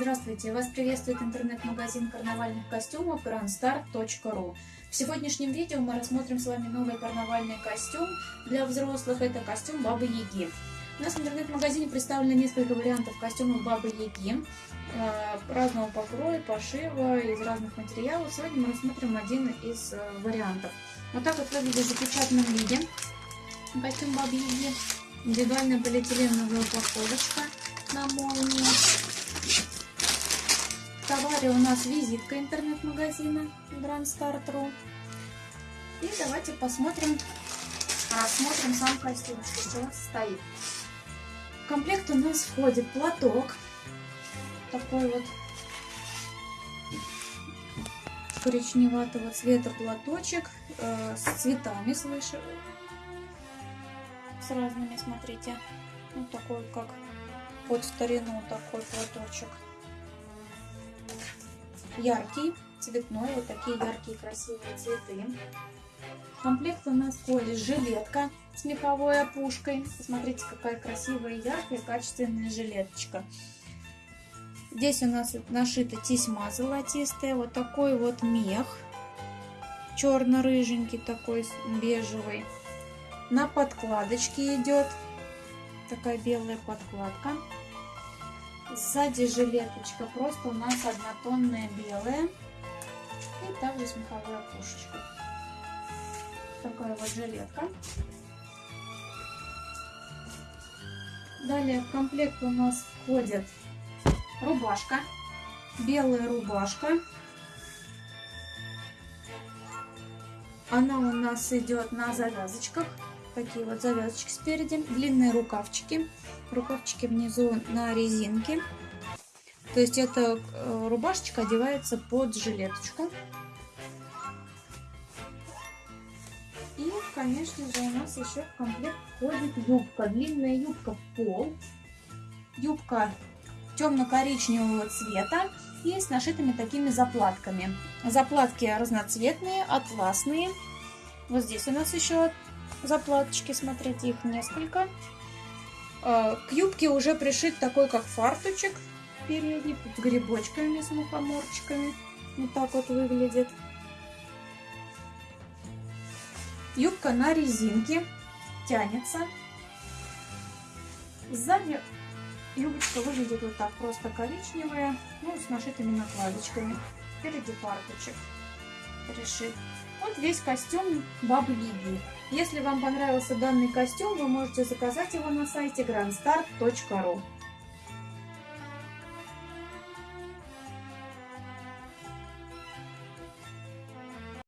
Здравствуйте! Вас приветствует интернет-магазин карнавальных костюмов grandstar.ru В сегодняшнем видео мы рассмотрим с вами новый карнавальный костюм для взрослых. Это костюм Бабы Яги. У нас в интернет-магазине представлено несколько вариантов костюмов Бабы Яги э, разного покроя, пошива, из разных материалов. Сегодня мы рассмотрим один из э, вариантов. Вот так вот выглядит в запечатанном виде костюм Бабы Яги. Индивидуальная полиэтиленовая упаковочка на молнии. Товаре у нас визитка интернет-магазина Grand Start.ru. И давайте посмотрим, рассмотрим сам костюм, что у нас стоит. В комплект у нас входит платок. Такой вот коричневатого цвета платочек э, с цветами свыше. С разными, смотрите. Вот такой, как под старину такой платочек. Яркий, цветной, вот такие яркие красивые цветы. В комплекте у нас входит жилетка с меховой опушкой. Посмотрите, какая красивая, яркая, качественная жилеточка. Здесь у нас нашита тесьма золотистая, вот такой вот мех, черно-рыженький такой, бежевый. На подкладочке идет такая белая подкладка. Сзади жилеточка просто у нас однотонная белая. И также с меховой опушечкой. Такая вот жилетка. Далее в комплект у нас входит рубашка. Белая рубашка. Она у нас идет на завязочках такие вот завязочки спереди, длинные рукавчики, рукавчики внизу на резинке. То есть эта э, рубашечка одевается под жилеточку. И, конечно же, у нас еще в комплект входит юбка. Длинная юбка в пол. Юбка темно-коричневого цвета и с нашитыми такими заплатками. Заплатки разноцветные, атласные. Вот здесь у нас еще заплаточки, смотрите, их несколько. А, к юбке уже пришит такой, как фарточек передний, с грибочками, с мухоморчиками. Вот так вот выглядит. Юбка на резинке, тянется. Сзади юбочка выглядит вот так, просто коричневая, ну, с нашитыми накладочками. Впереди фарточек пришит. Вот весь костюм Бабы Яги. Если вам понравился данный костюм, вы можете заказать его на сайте grandstar.ru.